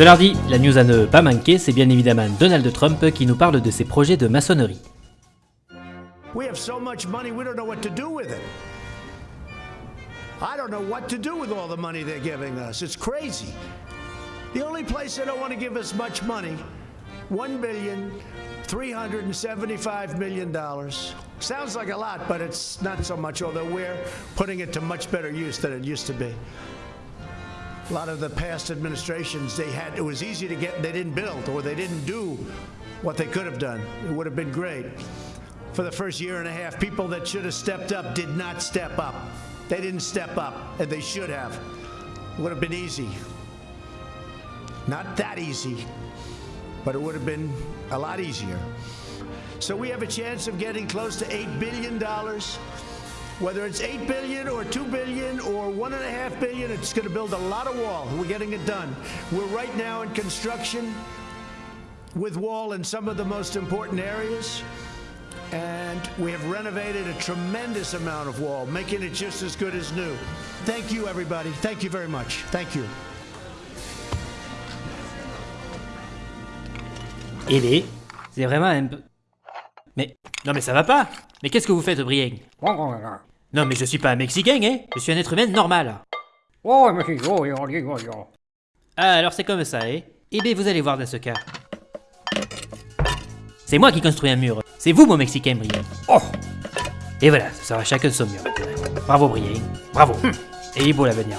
Cela dit, la news à ne pas manquer, c'est bien évidemment Donald Trump qui nous parle de ses projets de maçonnerie. We have so much money, we don't know what to do with it. I don't know what to do with all the money they're giving us. It's crazy. The only place they don't want to give us much money, one billion three hundred and seventy-five million dollars. Sounds like a lot, but it's not so much. Although we're putting it to much better use than it used to be. A lot of the past administrations, they had it was easy to get. They didn't build, or they didn't do what they could have done. It would have been great. For the first year and a half, people that should have stepped up did not step up. They didn't step up, and they should have. It would have been easy. Not that easy, but it would have been a lot easier. So we have a chance of getting close to $8 billion. Whether it's 8 billion or 2 billion or one and a half billion, it's going to build a lot of wall. We're getting it done. We're right now in construction with wall in some of the most important areas. And we have renovated a tremendous amount of wall, making it just as good as new. Thank you, everybody. Thank you very much. Thank you. Et les... C'est vraiment un peu... Mais... Non mais ça va pas Mais qu'est-ce que vous faites, Brienne Non mais je suis pas un Mexicain, hein Je suis un être humain normal. Ah, alors c'est comme ça, hein Eh bien, vous allez voir dans ce cas. C'est moi qui construis un mur. C'est vous, mon Mexicain, Brienne. Oh Et voilà, ça sera chacun son mur. Bravo, Brienne. Bravo. Et beau l'avenir.